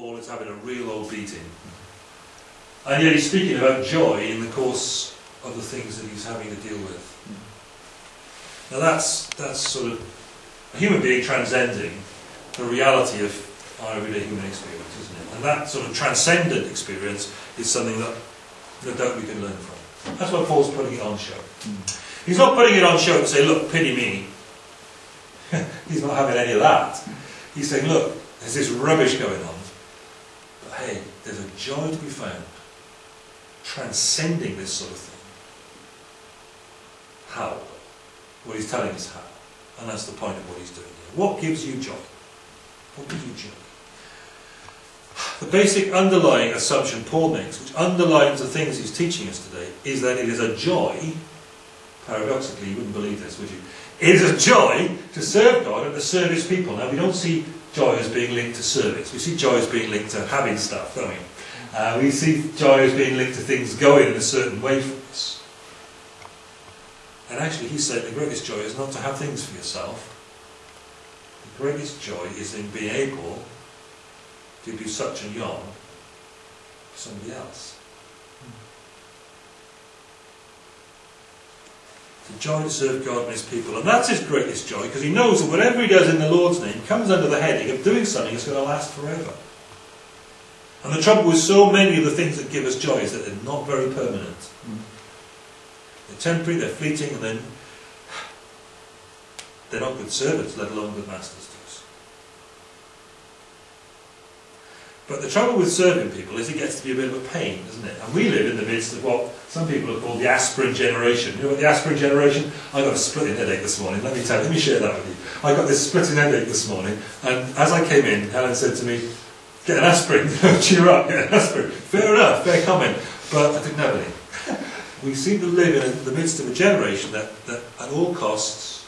Paul is having a real old beating. And yet he's speaking about joy in the course of the things that he's having to deal with. Now that's, that's sort of a human being transcending the reality of our everyday human experience, isn't it? And that sort of transcendent experience is something that doubt we can learn from. That's why Paul's putting it on show. He's not putting it on show to say, look, pity me. He's not having any of that. He's saying, look, there's this rubbish going on. Hey, there's a joy to be found transcending this sort of thing. How? Well, he's telling us how. And that's the point of what he's doing here. What gives you joy? What gives you joy? The basic underlying assumption Paul makes, which underlines the things he's teaching us today, is that it is a joy, paradoxically, you wouldn't believe this, would you? It is a joy to serve God and to serve his people. Now, we don't see joy as being linked to service. We see joy as being linked to having stuff, don't we? Uh, we see joy as being linked to things going in a certain way for us. And actually, he said the greatest joy is not to have things for yourself. The greatest joy is in being able to do such and yon for somebody else. Joy to serve God and His people. And that's his greatest joy because he knows that whatever he does in the Lord's name comes under the heading of doing something that's going to last forever. And the trouble with so many of the things that give us joy is that they're not very permanent. Mm. They're temporary, they're fleeting, and then they're not good servants, let alone good masters to us. But the trouble with serving people is it gets to be a bit of a pain, doesn't it? And we live in the midst of what some people have called the aspirin generation. You know what the aspirin generation? I got a splitting headache this morning. Let me tell you, let me share that with you. I got this splitting headache this morning, and as I came in, Helen said to me, Get an aspirin, cheer up, get an aspirin. Fair enough, fair comment. But I didn't have any. we seem to live in the midst of a generation that, that at all costs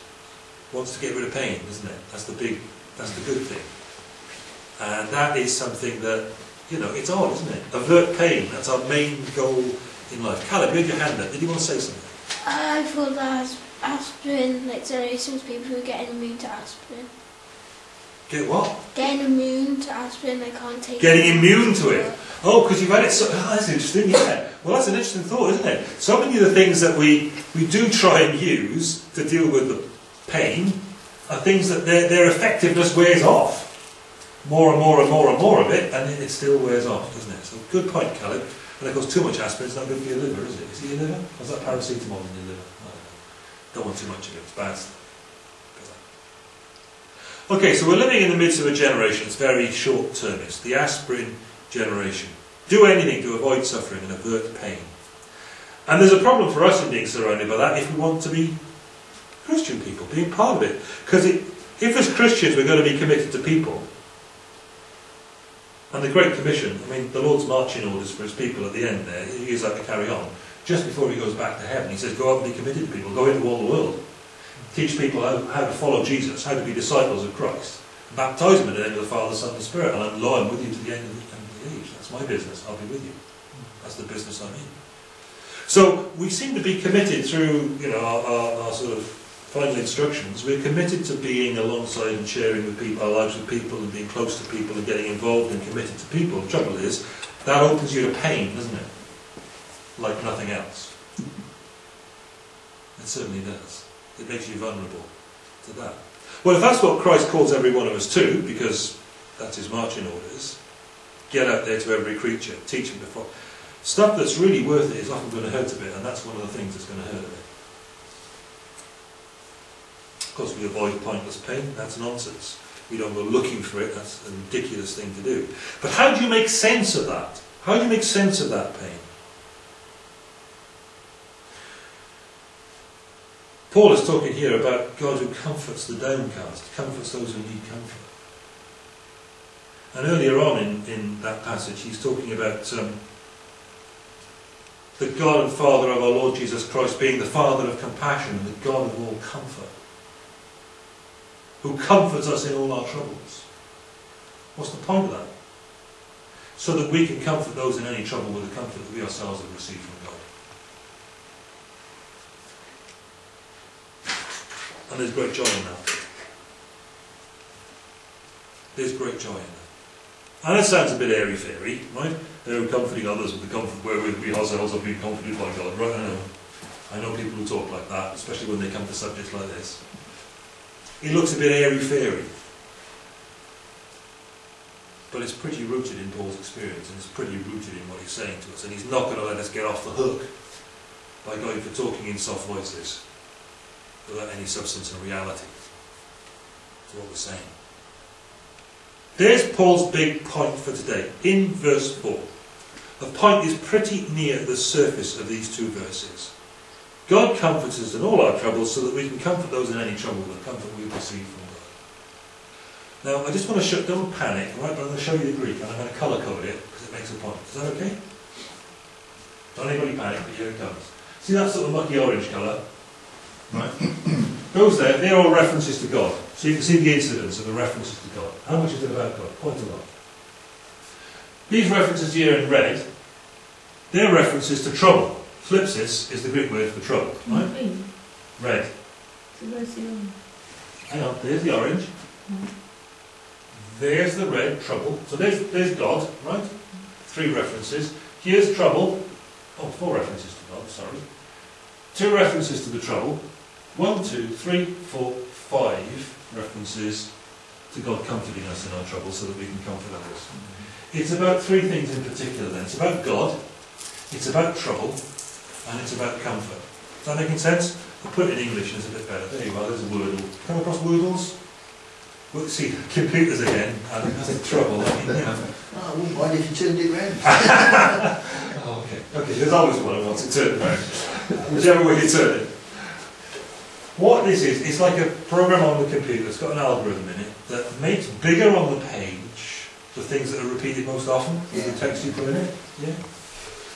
wants to get rid of pain, isn't it? That's the big, that's the good thing. And that is something that, you know, it's odd, isn't it? Avert pain, that's our main goal in life. Caleb, you had your hand up. Did you want to say something? I thought that aspirin, like there are some people who get immune to aspirin. Get what? Getting immune to aspirin, they can't take Getting immune to it. Oh, because you've had it so... Oh, that's interesting, yeah. Well, that's an interesting thought, isn't it? So many of the things that we, we do try and use to deal with the pain are things that their, their effectiveness wears off. More and more and more and more of it, and it, still wears off, doesn't it? So, good point, Caleb. And of course, too much aspirin is not good for your liver, is it? Is it your liver? Or is that paracetamol in your liver? I don't know. Don't want too much of it, it's bad. Okay, so we're living in the midst of a generation that's very short-termist, the aspirin generation. Do anything to avoid suffering and avert pain. And there's a problem for us in being surrounded by that if we want to be Christian people, being part of it. Because if as Christians we're going to be committed to people, and the Great Commission, I mean, the Lord's marching orders for his people at the end there, he is like to carry on. Just before he goes back to heaven, he says, go out and be committed to people, go into all the world teach people how, how to follow Jesus, how to be disciples of Christ. Baptize them in the name of the Father, Son, and Spirit, and I'm loyal with you to the end of the, end of the age. That's my business. I'll be with you. That's the business I'm in. So we seem to be committed through, you know, our, our, our sort of final instructions. We're committed to being alongside and sharing with people, our lives with people, and being close to people, and getting involved and committed to people. The trouble is, that opens you to pain, doesn't it? Like nothing else. It certainly does. It makes you vulnerable to that. Well, if that's what Christ calls every one of us to, because that's his marching orders, get out there to every creature, teach them before. Stuff that's really worth it is often going to hurt a bit, and that's one of the things that's going to hurt a bit. Of course, we avoid pointless pain. That's nonsense. We don't go looking for it. That's a ridiculous thing to do. But how do you make sense of that? How do you make sense of that pain? Paul is talking here about God who comforts the downcast, comforts those who need comfort. And earlier on in, in that passage, he's talking about um, the God and Father of our Lord Jesus Christ being the Father of compassion and the God of all comfort, who comforts us in all our troubles. What's the point of that? So that we can comfort those in any trouble with the comfort that we ourselves have received from God. And there's great joy in that. There's great joy in that. And it sounds a bit airy-fairy, right? They're comforting others with the comfort wherewith we ourselves have been comforted by God, right? I know. I know people who talk like that, especially when they come to subjects like this. It looks a bit airy-fairy. But it's pretty rooted in Paul's experience, and it's pretty rooted in what he's saying to us. And he's not going to let us get off the hook by going for talking in soft voices without any substance and reality to what we're saying. There's Paul's big point for today, in verse 4. The point is pretty near the surface of these two verses. God comforts us in all our troubles so that we can comfort those in any trouble with the comfort we receive from God. Now, I just want to show, don't panic, right, but I'm going to show you the Greek and I'm going to colour code it because it makes a point. Is that okay? Don't anybody panic, but here it comes. See that sort of mucky orange colour? Right. Those there, they're all references to God. So you can see the incidents and the references to God. How much is it about God? Quite a lot. These references here in red, they're references to trouble. Thlipsis is the Greek word for trouble, right? Green. Red. So where's the orange? Hang on, there's the orange. There's the red, trouble. So there's, there's God, right? Three references. Here's trouble. Oh, four references to God, sorry. Two references to the trouble. One, two, three, four, five references to God comforting us in our trouble so that we can comfort others. It's about three things in particular then. It's about God, it's about trouble, and it's about comfort. Is that making sense? I'll put it in English and it's a bit better. There you are, there's a Wordle. Come across Wordles? Well, see, computers again, that's in trouble. I mean, know. Oh, I wouldn't mind if you turned it round. Oh, okay. Okay, there's always one who wants to turned around. Whichever way you turn it. What this is, it's like a program on the computer it's got an algorithm in it that makes bigger on the page the things that are repeated most often, with the text you put in it. Yeah.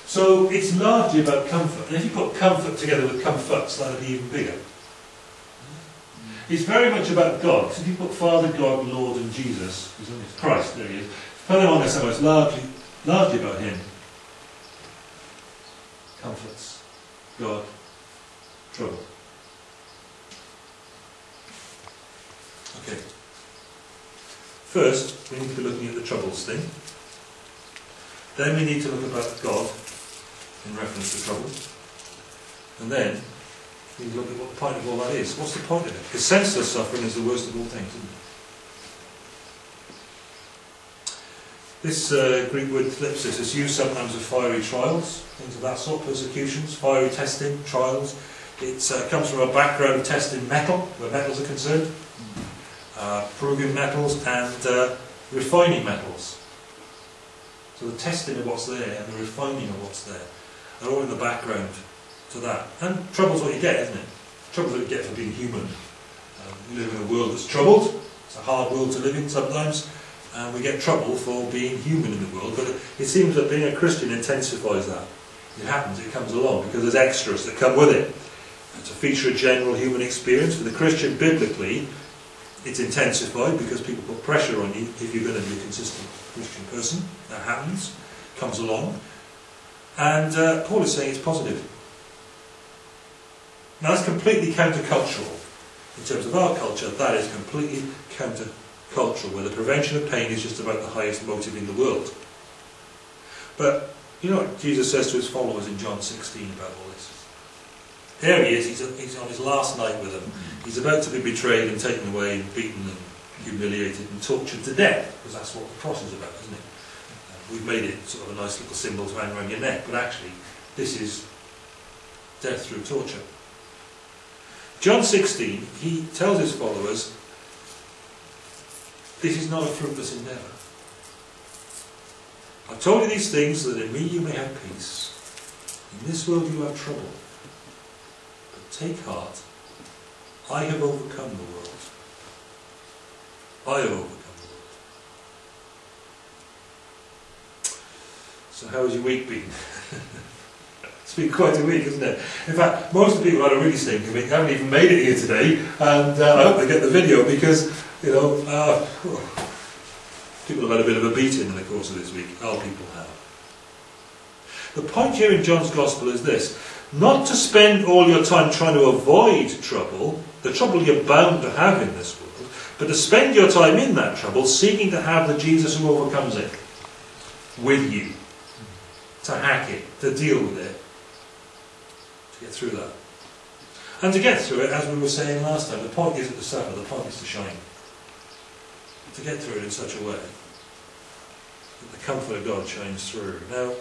So it's largely about comfort. And if you put comfort together with comforts, that'll be even bigger. It's very much about God. So if you put Father, God, Lord, and Jesus, Christ, there he is. Put them on there somewhere. It's largely, largely about Him. Comforts, God, trouble. Okay. First, we need to be looking at the troubles thing. Then we need to look about God in reference to trouble. And then to look at what point of all that is. What's the point of it? Because senseless suffering is the worst of all things, isn't it? This uh, Greek word thlipsis is used sometimes of fiery trials, things of that sort, persecutions, fiery testing, trials. It uh, comes from a background of testing metal, where metals are concerned, uh, proving metals and uh, refining metals. So the testing of what's there and the refining of what's there are all in the background to that. And trouble's what you get, isn't it? Trouble's what you get for being human. Um, we live in a world that's troubled. It's a hard world to live in sometimes. And we get trouble for being human in the world. But it, it seems that being a Christian intensifies that. It happens, it comes along because there's extras that come with it. It's a feature of general human experience. For the Christian, biblically, it's intensified because people put pressure on you if you're going to be a consistent Christian person. That happens, comes along. And uh, Paul is saying it's positive. Now that's completely countercultural. In terms of our culture, that is completely countercultural, where the prevention of pain is just about the highest motive in the world. But you know what Jesus says to his followers in John 16 about all this? There he is, he's, on his last night with them. He's about to be betrayed and taken away and beaten and humiliated and tortured to death, because that's what the cross is about, isn't it? We've made it sort of a nice little symbol to hang around your neck, but actually, this is death through torture. John 16, he tells his followers, this is not a fruitless endeavour. I've told you these things so that in me you may have peace. In this world you have trouble. But take heart, I have overcome the world. I have overcome the world. So how has your week been? it's been quite a week, isn't it? In fact, most of the people had a really stinking week haven't even made it here today, and uh, I hope they get the video because, you know, uh, people have had a bit of a beating in the course of this week. Our people have. The point here in John's Gospel is this not to spend all your time trying to avoid trouble, the trouble you're bound to have in this world, but to spend your time in that trouble seeking to have the Jesus who overcomes it with you, to hack it, to deal with it, to get through that. And to get through it, as we were saying last time, the point isn't the suffer, the point is to shine. To get through it in such a way that the comfort of God shines through. Now,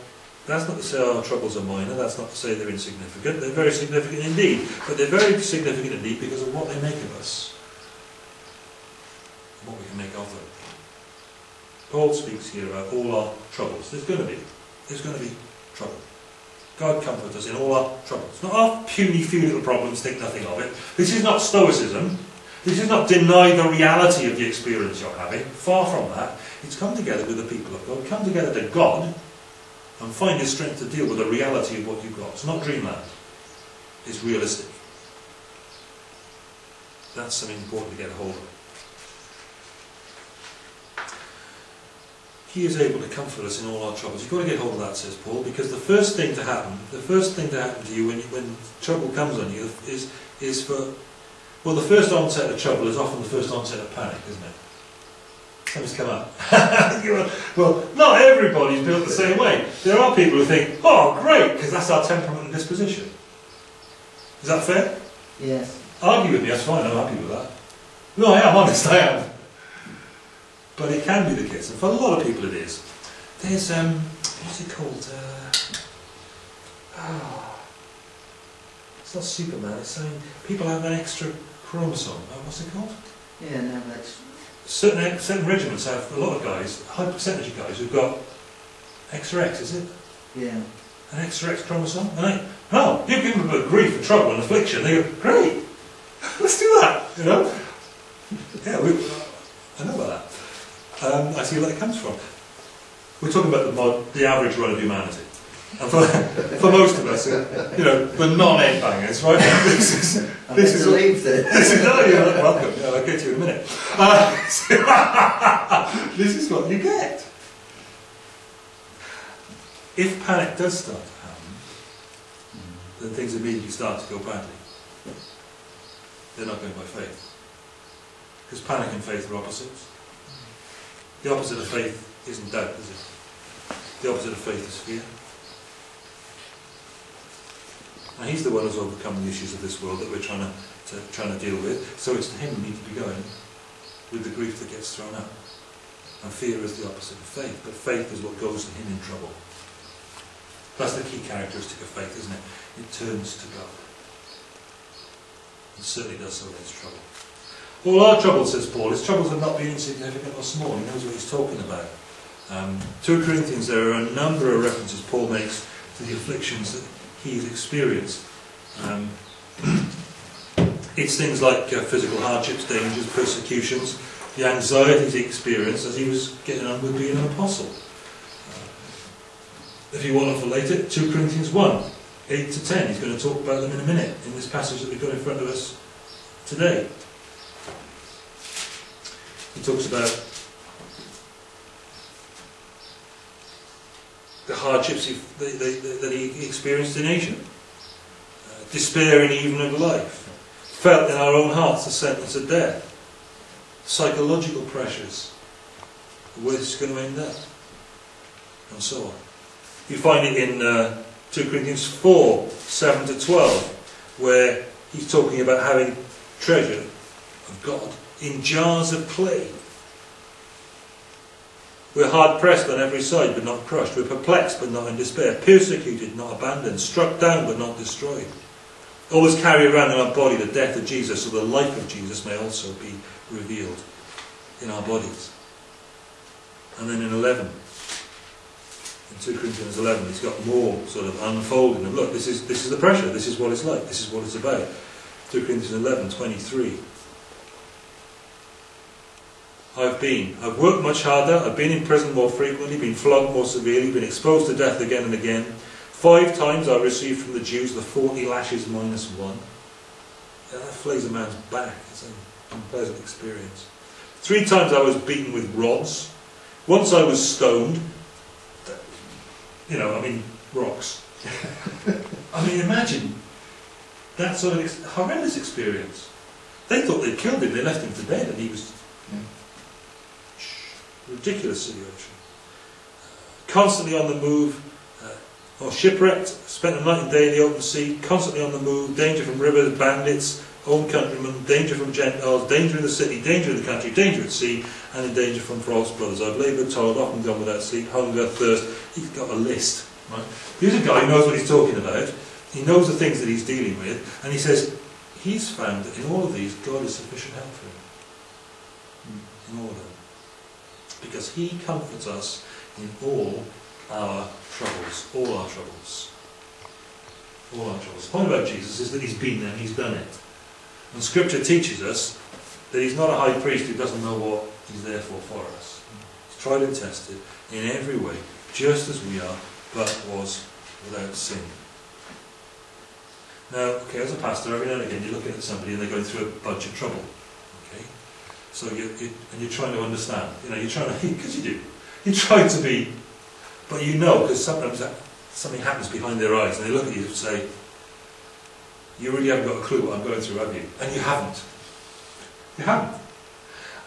that's not to say our troubles are minor, that's not to say they're insignificant. They're very significant indeed, but they're very significant indeed because of what they make of us, and what we can make of them. Paul speaks here about all our troubles. There's going to be. There's going to be trouble. God comfort us in all our troubles. Not our puny few little problems, think nothing of it. This is not stoicism. This is not deny the reality of the experience you're having. Far from that. It's come together with the people of God. Come together to God and find your strength to deal with the reality of what you've got. It's not dreamland. It's realistic. That's something important to get a hold of. He is able to comfort us in all our troubles. You've got to get hold of that, says Paul, because the first thing to happen, the first thing to happen to you when, you, when trouble comes on you is, is for, well, the first onset of trouble is often the first onset of panic, isn't it? Something's come up. well, not everybody's built the same way. There are people who think, oh, great, because that's our temperament and disposition. Is that fair? Yes. Argue with me, that's fine, I'm happy with that. No, I am, honest, I am. But it can be the case, and for a lot of people it is. There's, um, what's it called? Uh, oh, it's not Superman, it's saying people have an extra chromosome. Oh, what's it called? Yeah, no, that's. Certain, certain regiments have a lot of guys, a high percentage of guys who've got extra X, is it? Yeah. An extra X chromosome? And they, no, you give them a bit of grief and trouble and affliction, they go, great, let's do that, you know? Yeah, we, I know about that. See where that comes from. We're talking about the, mod, the average run of humanity. And for, for most of us, you know, the non-egg bangers, right? This is, this is, this is, oh, you're welcome. Yeah, I'll get to you in a minute. Uh, this is what you get. If panic does start to happen, then things immediately start to go badly. They're not going by faith. Because panic and faith are opposites. The opposite of faith isn't doubt, is it? The opposite of faith is fear. And he's the one who's overcome the issues of this world that we're trying to, to trying to deal with. So it's to him we need to be going with the grief that gets thrown up. And fear is the opposite of faith, but faith is what goes to him in trouble. That's the key characteristic of faith, isn't it? It turns to God. It certainly does so when it's trouble. All our troubles, says Paul, his troubles have not been insignificant or small. He knows what he's talking about. Um, 2 Corinthians, there are a number of references Paul makes to the afflictions that he's experienced. Um, it's things like uh, physical hardships, dangers, persecutions, the anxieties he experienced as he was getting on with being an apostle. Uh, if you want to relate it, 2 Corinthians 1, 8 to 10, he's going to talk about them in a minute in this passage that we've got in front of us today. He talks about the hardships he, that, that, that he experienced in Asia, uh, despairing even of life, felt in our own hearts the sentence of death, psychological pressures, where going to end up, and so on. You find it in uh, 2 Corinthians 4 7 to 12, where he's talking about having treasure of God in jars of clay. We're hard pressed on every side, but not crushed. We're perplexed, but not in despair. Persecuted, not abandoned. Struck down, but not destroyed. Always carry around in our body the death of Jesus, so the life of Jesus may also be revealed in our bodies. And then in 11, in 2 Corinthians 11, he's got more sort of unfolding of look, this is, this is the pressure, this is what it's like, this is what it's about. 2 Corinthians 11, 23. I've been. I've worked much harder, I've been in prison more frequently, been flogged more severely, been exposed to death again and again. Five times I received from the Jews the 40 lashes minus one. Yeah, that flays a man's back. It's an unpleasant experience. Three times I was beaten with rods. Once I was stoned. You know, I mean, rocks. I mean, imagine that sort of ex- horrendous experience. They thought they'd killed him, they left him for dead, and he was Ridiculous situation. Constantly on the move, uh, or shipwrecked, spent a night and day in the open sea, constantly on the move, danger from rivers, bandits, own countrymen, danger from Gentiles, danger in the city, danger in the country, danger at sea, and in danger from false brothers. I've laboured, toiled, often gone without sleep, hunger, thirst. He's got a list. Right? Here's a guy who knows what he's talking about. He knows the things that he's dealing with, and he says he's found that in all of these, God is sufficient help for him. In all of them. Because he comforts us in all our troubles. All our troubles. All our troubles. The point about Jesus is that he's been there and he's done it. And Scripture teaches us that he's not a high priest who doesn't know what he's there for for us. He's tried and tested in every way, just as we are, but was without sin. Now, okay, as a pastor, every now and again you're looking at somebody and they're going through a bunch of trouble. So you, you and you're trying to understand. You know, you're trying to, because you do. You try to be, but you know, because sometimes that, something happens behind their eyes and they look at you and say, you really haven't got a clue what I'm going through, have you? And you haven't. You haven't.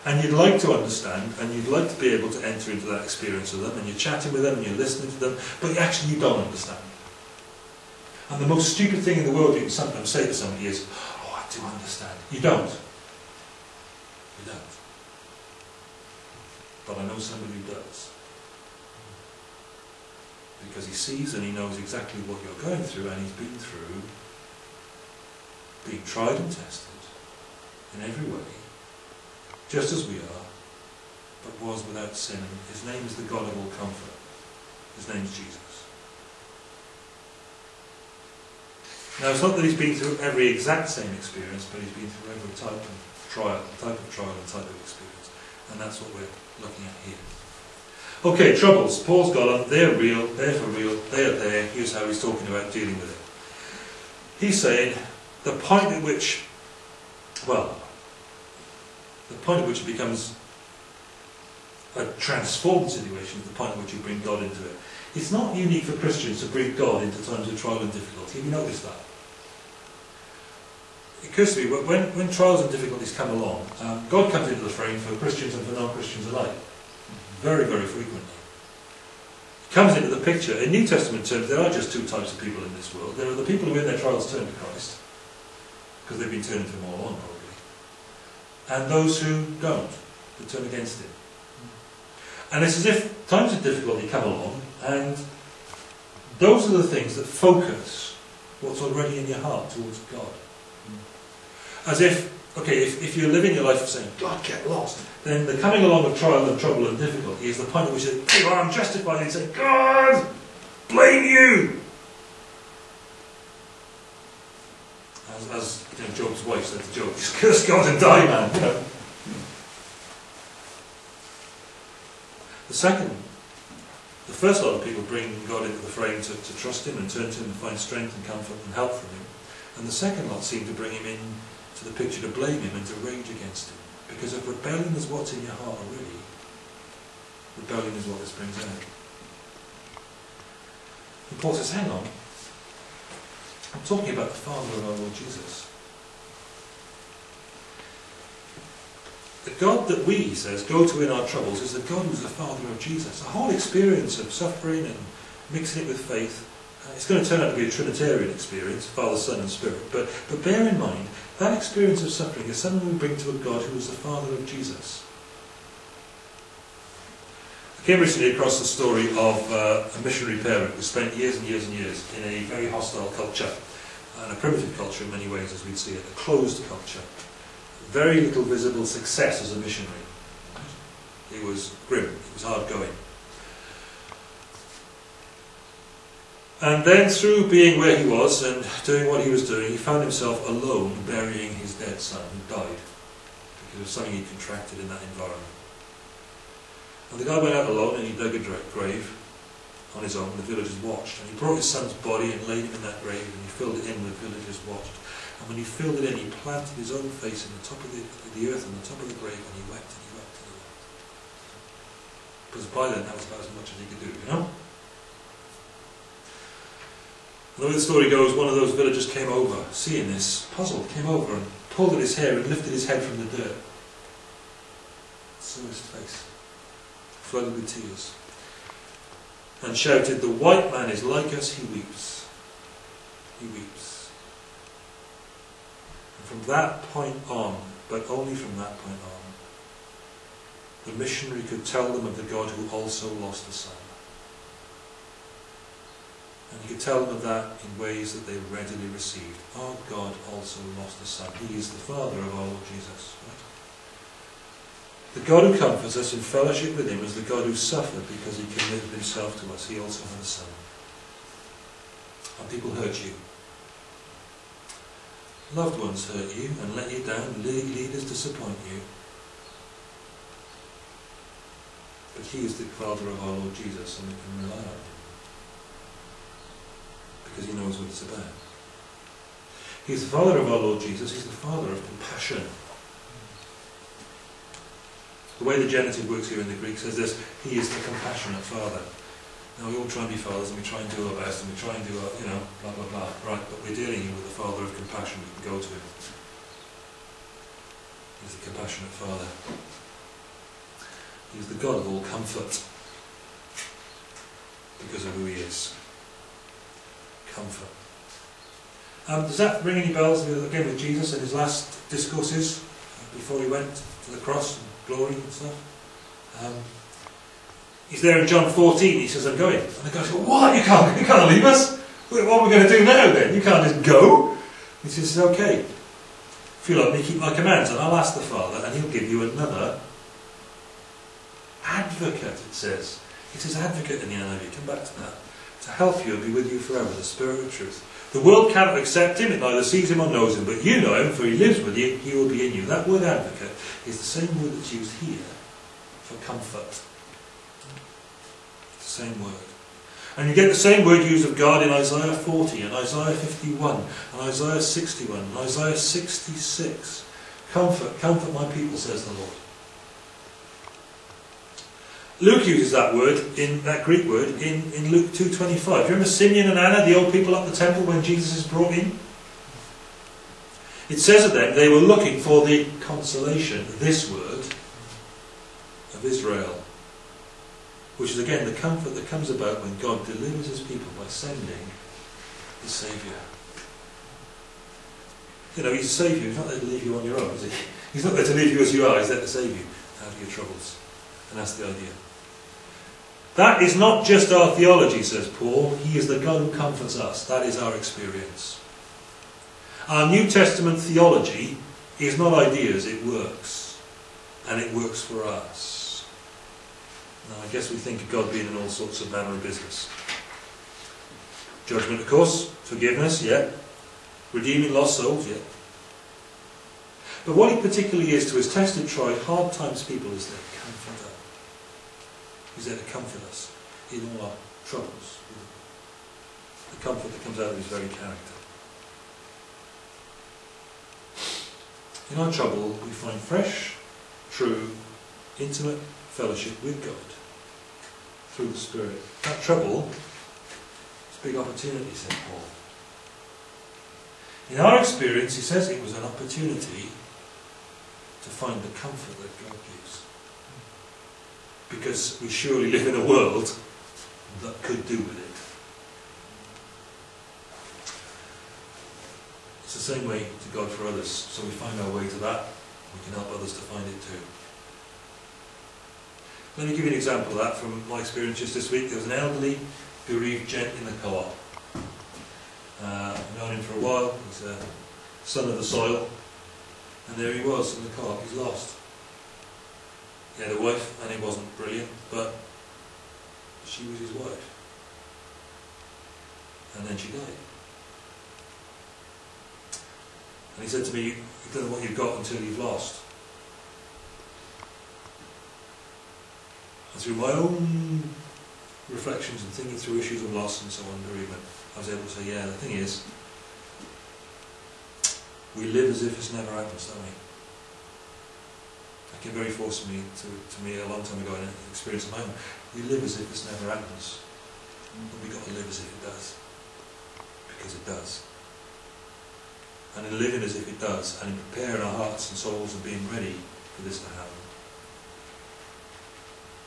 And you'd like to understand, and you'd like to be able to enter into that experience with them, and you're chatting with them, and you're listening to them, but actually you don't understand. And the most stupid thing in the world you can sometimes say to somebody is, oh, I do understand. You don't. But I know somebody who does. Because he sees and he knows exactly what you're going through, and he's been through being tried and tested in every way, just as we are, but was without sin. His name is the God of all comfort. His name is Jesus. Now, it's not that he's been through every exact same experience, but he's been through every type of trial, type of trial and type of experience. And that's what we're looking at here. Okay, troubles. Paul's got them. They're real. They're for real. They're there. Here's how he's talking about dealing with it. He's saying the point at which, well, the point at which it becomes a transformed situation the point at which you bring God into it. It's not unique for Christians to bring God into times of trial and difficulty. Have you noticed that? It occurs to me, when, when trials and difficulties come along, um, God comes into the frame for Christians and for non-Christians alike. Very, very frequently. He comes into the picture. In New Testament terms, there are just two types of people in this world. There are the people who in their trials turn to Christ, because they've been turning to him all along, probably. And those who don't, who turn against him. And it's as if times of difficulty come along, and those are the things that focus what's already in your heart towards God. As if, okay, if, if you're living your life saying, God, get lost, then the coming along of trial and trouble and difficulty is the point at which you say, I'm justified, and say, God, blame you! As, as you know, Job's wife said to Job, just curse God and die, man. The second, the first lot of people bring God into the frame to, to trust Him and turn to Him and find strength and comfort and help from Him. And the second lot seem to bring Him in to the picture to blame Him and to rage against Him. Because if rebellion is what's in your heart already, rebellion is what this brings out. And Paul says, hang on, I'm talking about the Father of our Lord Jesus. The God that we, says, go to in our troubles is the God who's the Father of Jesus. The whole experience of suffering and mixing it with faith, uh, it's going to turn out to be a Trinitarian experience, Father, Son and Spirit. But, but bear in mind, that experience of suffering is something we bring to a God who is the Father of Jesus. I came recently across the story of uh, a missionary parent who spent years and years and years in a very hostile culture, and a primitive culture in many ways as we'd see it, a closed culture. Very little visible success as a missionary. It was grim, it was hard going. And then through being where he was and doing what he was doing, he found himself alone burying his dead son who died because of something he contracted in that environment. And the guy went out alone and he dug a grave on his own. The villagers watched. And he brought his son's body and laid him in that grave and he filled it in. The villagers watched. And when he filled it in, he planted his own face in the top of the, the earth on the top of the grave and he wept and he wept and he wept. Because by then that was about as much as he could do, you know? And the way the story goes, one of those villagers came over, seeing this, puzzled, came over and pulled at his hair and lifted his head from the dirt. saw his face, flooded with tears, and shouted, The white man is like us, he weeps. He weeps. And from that point on, but only from that point on, the missionary could tell them of the God who also lost a son. And could tell them of that in ways that they readily received. Our God also lost a son. He is the Father of our Lord Jesus. Right? The God who comforts us in fellowship with him is the God who suffered because he committed himself to us. He also had a son. And people hurt you. Loved ones hurt you and let you down. Leaders disappoint you. But he is the Father of our Lord Jesus and we can rely on him. Because he knows what it's about. He's the Father of our Lord Jesus. He's the Father of compassion. The way the genitive works here in the Greek says this, he is the compassionate Father. Now we all try and be fathers and we try and do our best and we try and do our, you know, blah, blah, blah. Right, but we're dealing here with the Father of compassion. We can go to him. He's the compassionate Father. He's the God of all comfort. Because of who he is. Comfort. Um, does that ring any bells again with Jesus and his last discourses before he went to the cross and glory and stuff? Um, he's there in John 14, he says, I'm going. And the guys go, What? You can't, you can't leave us? What are we going to do now then? You can't just go. He says, Okay. If you love me, keep my commands, and I'll ask the Father, and he'll give you another advocate, it says. It says advocate in the NIV, come back to that. To help you and be with you forever, the Spirit of truth. The world cannot accept him, it neither sees him or knows him, but you know him, for he lives with you, he will be in you. That word advocate is the same word that's used here for comfort. It's the same word. And you get the same word used of God in Isaiah 40 and Isaiah 51 and Isaiah 61 and Isaiah 66. Comfort, comfort my people, says the Lord. Luke uses that word, in that Greek word, in, in Luke 2.25. Do you remember Simeon and Anna, the old people up the temple when Jesus is brought in? It says of them, they were looking for the consolation, this word, of Israel. Which is again the comfort that comes about when God delivers his people by sending the Saviour. You know, he's a Saviour, he's not there to leave you on your own, is he? He's not there to leave you as you are, he's there to save you out of your troubles. And that's the idea. That is not just our theology, says Paul. He is the God who comforts us. That is our experience. Our New Testament theology is not ideas, it works. And it works for us. Now, I guess we think of God being in all sorts of manner of business. Judgment, of course. Forgiveness, yeah. Redeeming lost souls, yeah. But what he particularly is to his tested, tried, hard times people is comforter. He's there to comfort us in all our troubles. The comfort that comes out of his very character. In our trouble, we find fresh, true, intimate fellowship with God through the Spirit. That trouble is a big opportunity, said Paul. In our experience, he says it was an opportunity to find the comfort that God gives because we surely live in a world that could do with it. It's the same way to God for others, so we find our way to that, we can help others to find it too. Let me give you an example of that from my experience just this week. There was an elderly bereaved gent in the co-op. Uh, I've known him for a while, he's a son of the soil, and there he was in the co-op, he's lost. He had a wife and it wasn't brilliant, but she was his wife. And then she died. And he said to me, you don't know what you've got until you've lost. And through my own reflections and thinking through issues of loss and so on, bereavement, I was able to say, yeah, the thing is, we live as if it's never happened, don't we? Came very forcibly to, to me a long time ago in an experience of my own. We live as if this never happens. But we've got to live as if it does. Because it does. And in living as if it does, and in preparing our hearts and souls and being ready for this to happen,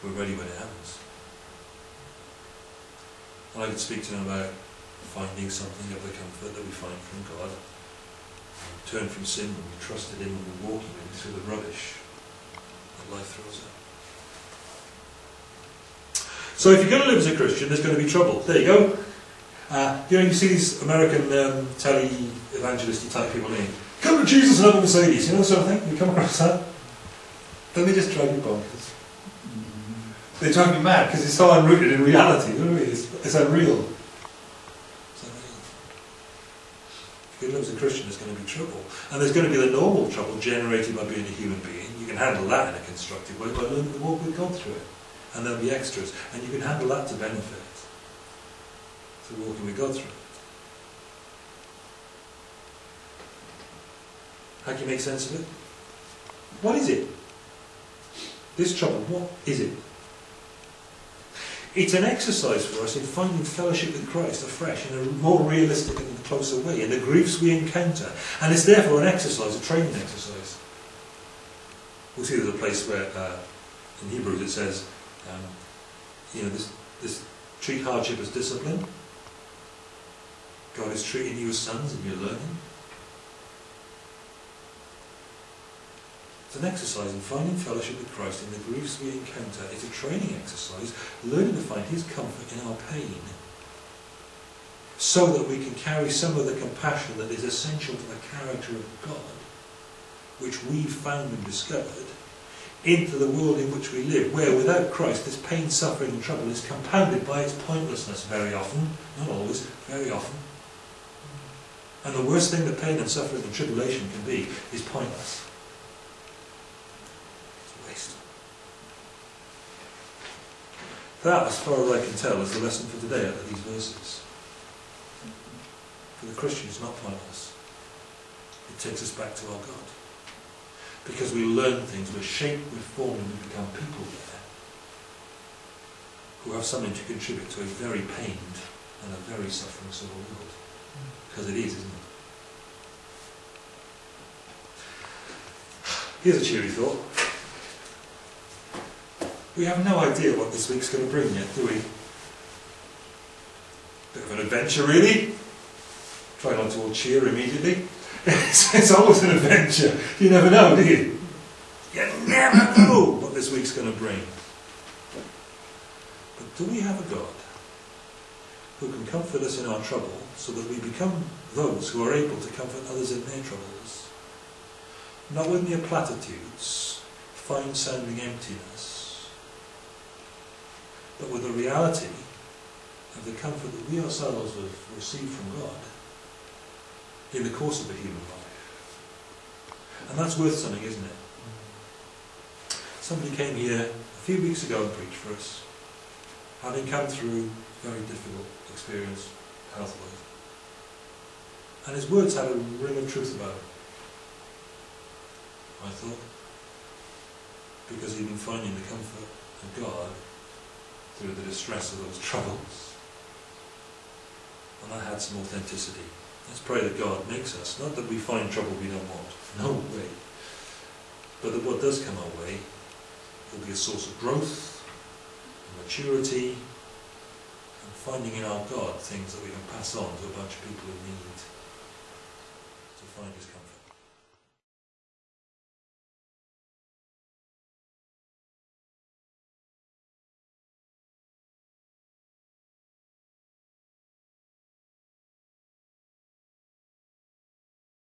we're ready when it happens. And I could speak to them about finding something of the comfort that we find from God. Turn from sin when we trusted Him and we're walking with Him through the rubbish life throws at. So if you're going to live as a Christian, there's going to be trouble. There you go. Uh, you know, you see these American um, telly evangelisty type people in. Come to Jesus and have a Mercedes. You know, sort of thing. You come across that. Don't they just drive you bonkers? They drive you mad because it's so unrooted in reality. You know what I mean? It's. It's unreal. If you live as a Christian, there's going to be trouble. And there's going to be the normal trouble generated by being a human being. You can handle that in a constructive way by learning to walk with God through it. And there'll be extras. And you can handle that to benefit. Through walking with God through it. How can you make sense of it? What is it? This trouble, what is it? It's an exercise for us in finding fellowship with Christ afresh in a more realistic and closer way in the griefs we encounter. And it's therefore an exercise, a training exercise. We'll see there's a place where, uh, in Hebrews, it says, um, you know, this, this treat hardship as discipline. God is treating you as sons and you're learning. It's an exercise in finding fellowship with Christ in the griefs we encounter. It's a training exercise, learning to find His comfort in our pain, so that we can carry some of the compassion that is essential to the character of God, which we've found and discovered, into the world in which we live, where without Christ this pain, suffering and trouble is compounded by its pointlessness very often, not always, very often. And the worst thing that pain and suffering and tribulation can be is pointless. It's a waste. That, as far as I can tell, is the lesson for today out of these verses. For the Christian, it's not pointless. It takes us back to our God. Because we learn things, we're shaped, we're formed, and we become people there who have something to contribute to a very pained and a very suffering sort of world. Because it is, isn't it? Here's a cheery thought. We have no idea what this week's going to bring yet, do we? Bit of an adventure, really. Try not to all cheer immediately. It's, it's always an adventure. You never know, do you? You never know what this week's going to bring. But do we have a God who can comfort us in our trouble so that we become those who are able to comfort others in their troubles? Not with mere platitudes, fine sounding emptiness, but with the reality of the comfort that we ourselves have received from God in the course of a human life. And that's worth something, isn't it? Somebody came here a few weeks ago and preached for us, having come through a very difficult experience health-wise. And his words had a ring of truth about them. I thought. Because he'd been finding the comfort of God through the distress of those troubles. And that had some authenticity. Let's pray that God makes us, not that we find trouble we don't want, no way, but that what does come our way will be a source of growth, and maturity, and finding in our God things that we can pass on to a bunch of people who need to find His.